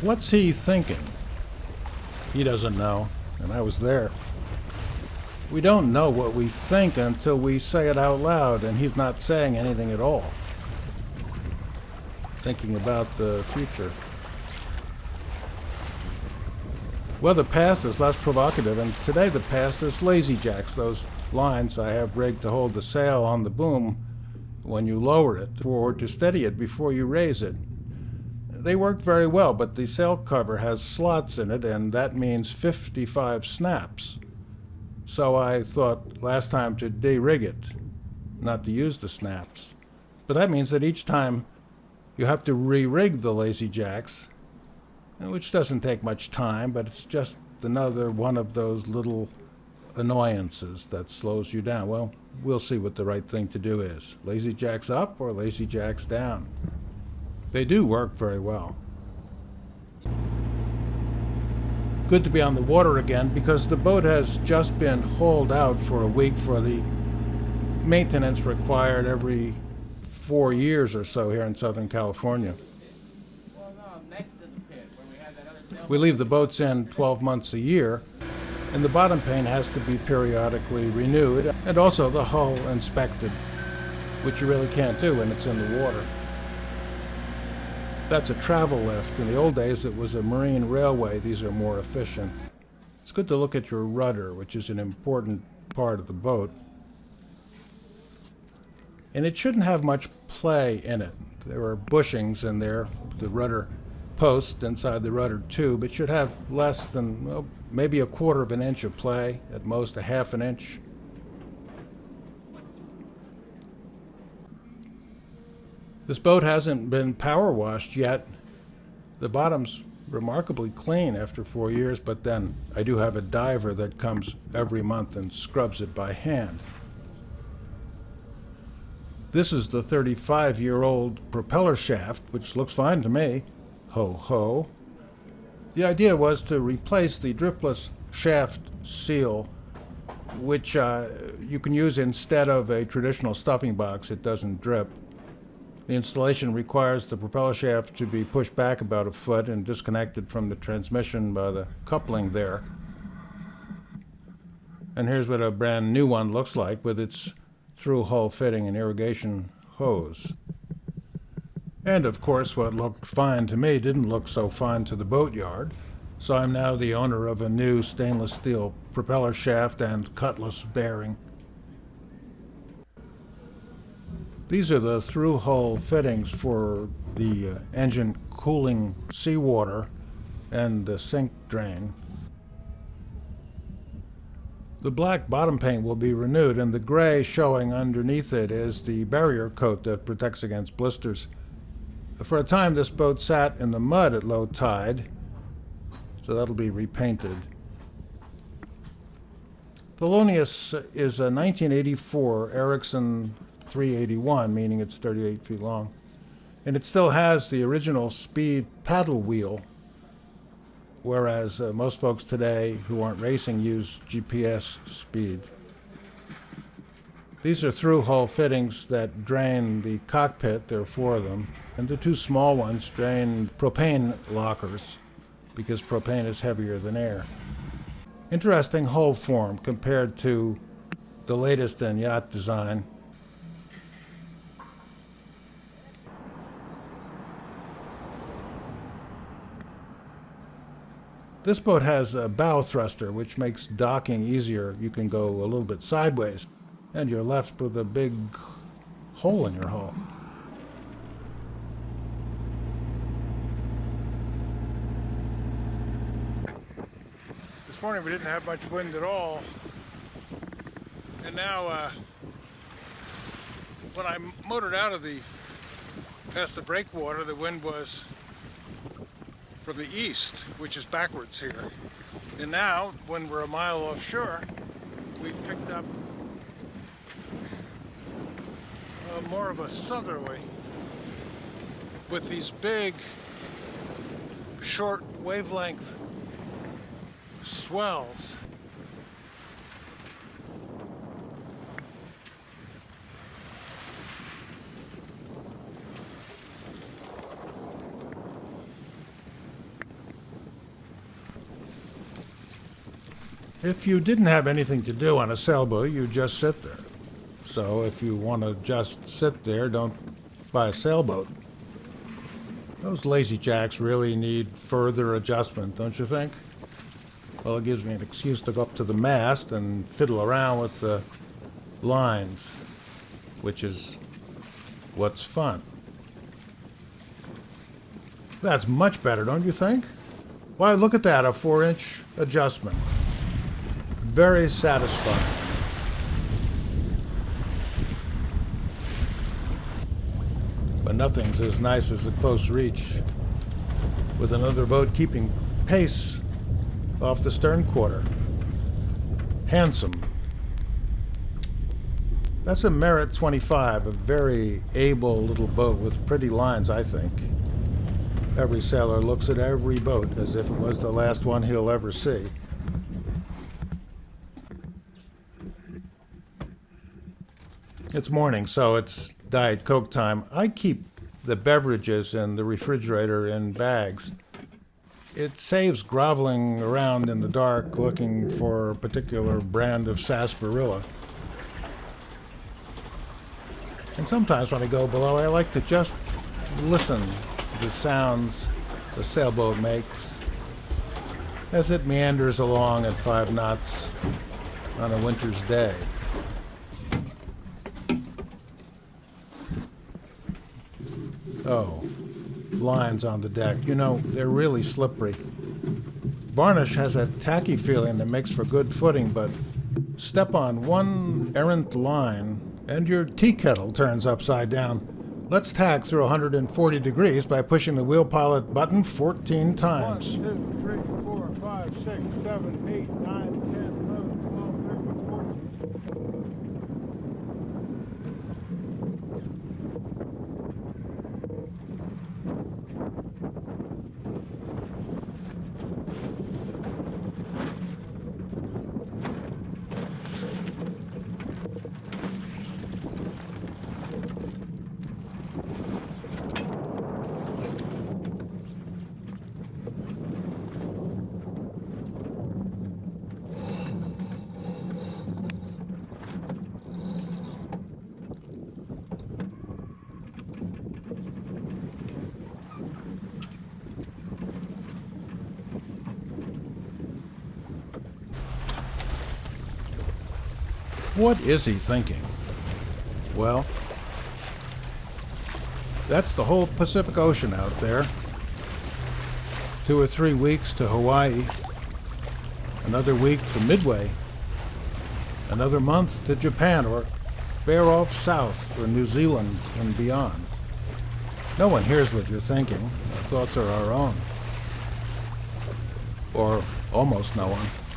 What's he thinking? He doesn't know, and I was there. We don't know what we think until we say it out loud, and he's not saying anything at all. Thinking about the future. Well, the past is less provocative, and today the past is lazy jacks, those lines I have rigged to hold the sail on the boom when you lower it forward to steady it before you raise it. They work very well, but the sail cover has slots in it, and that means 55 snaps. So I thought last time to de-rig it, not to use the snaps. But that means that each time you have to re-rig the lazy jacks, which doesn't take much time, but it's just another one of those little annoyances that slows you down. Well, we'll see what the right thing to do is. Lazy jacks up or lazy jacks down. They do work very well. Good to be on the water again because the boat has just been hauled out for a week for the maintenance required every four years or so here in Southern California. We leave the boats in 12 months a year, and the bottom pane has to be periodically renewed, and also the hull inspected, which you really can't do when it's in the water. That's a travel lift. In the old days, it was a marine railway. These are more efficient. It's good to look at your rudder, which is an important part of the boat. And it shouldn't have much play in it. There are bushings in there, the rudder post inside the rudder tube. It should have less than well, maybe a quarter of an inch of play, at most a half an inch. This boat hasn't been power washed yet. The bottom's remarkably clean after four years, but then I do have a diver that comes every month and scrubs it by hand. This is the 35-year-old propeller shaft, which looks fine to me. Ho ho. The idea was to replace the dripless shaft seal, which uh, you can use instead of a traditional stuffing box. It doesn't drip. The installation requires the propeller shaft to be pushed back about a foot and disconnected from the transmission by the coupling there. And here's what a brand new one looks like with its through hull fitting and irrigation hose. And of course, what looked fine to me didn't look so fine to the boatyard. So I'm now the owner of a new stainless steel propeller shaft and cutless bearing. These are the through-hull fittings for the uh, engine cooling seawater and the sink drain. The black bottom paint will be renewed and the gray showing underneath it is the barrier coat that protects against blisters. For a time this boat sat in the mud at low tide, so that'll be repainted. Thelonious is a 1984 Ericson 381, meaning it's 38 feet long. And it still has the original speed paddle wheel, whereas uh, most folks today who aren't racing use GPS speed. These are through-hull fittings that drain the cockpit, there are four of them, and the two small ones drain propane lockers because propane is heavier than air. Interesting hull form compared to the latest in yacht design. This boat has a bow thruster, which makes docking easier. You can go a little bit sideways, and you're left with a big hole in your hull. This morning we didn't have much wind at all, and now uh, when I motored out of the past the breakwater, the wind was from the east, which is backwards here. And now, when we're a mile offshore, we picked up uh, more of a southerly with these big, short wavelength swells If you didn't have anything to do on a sailboat, you just sit there. So if you want to just sit there, don't buy a sailboat. Those lazy jacks really need further adjustment, don't you think? Well, it gives me an excuse to go up to the mast and fiddle around with the lines, which is what's fun. That's much better, don't you think? Why, look at that, a four-inch adjustment. Very satisfying. But nothing's as nice as a close reach with another boat keeping pace off the stern quarter. Handsome. That's a Merit 25, a very able little boat with pretty lines, I think. Every sailor looks at every boat as if it was the last one he'll ever see. It's morning, so it's Diet Coke time. I keep the beverages in the refrigerator in bags. It saves groveling around in the dark looking for a particular brand of sarsaparilla. And sometimes when I go below, I like to just listen to the sounds the sailboat makes as it meanders along at five knots on a winter's day. Oh, lines on the deck. You know, they're really slippery. Varnish has a tacky feeling that makes for good footing, but step on one errant line and your tea kettle turns upside down. Let's tack through 140 degrees by pushing the wheel pilot button 14 times. 1, 2, 3, 4, 5, 6, 7, 8, 9, 10, 11, 12, 13, 14. What is he thinking? Well, that's the whole Pacific Ocean out there. Two or three weeks to Hawaii, another week to Midway, another month to Japan, or bear off south or New Zealand and beyond. No one hears what you're thinking. Our thoughts are our own. Or almost no one.